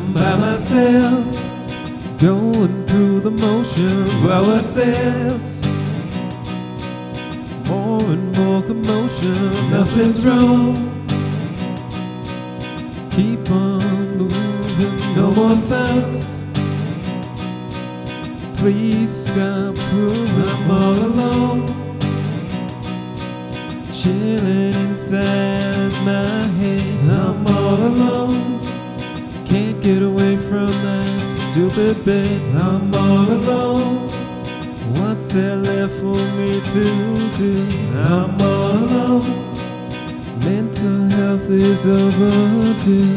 myself, going through the motions. Well, what's this? More and more commotion, nothing's wrong. Keep on moving, no more thoughts. Please stop proving I'm all alone. Chilling inside stupid bed, I'm all alone. What's there left for me to do? I'm all alone. Mental health is overdue.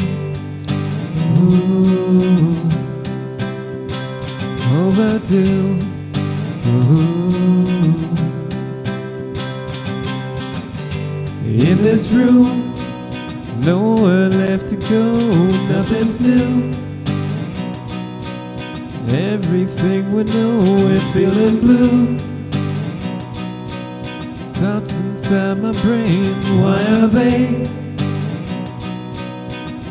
Ooh, overdue. Ooh. In this room, nowhere left to go, nothing's new. Everything we know, we're feeling blue. Thoughts inside my brain, why are they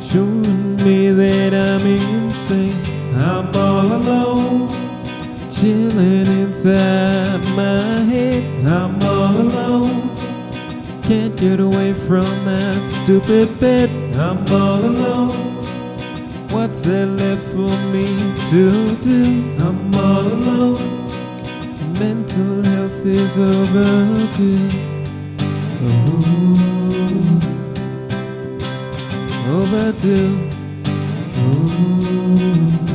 showing me that I'm insane? I'm all alone, chilling inside my head. I'm all alone. Can't get away from that stupid bed. I'm all alone. What's there left for me to do? I'm all alone. Mental health is overdue. Ooh, overdue. Ooh.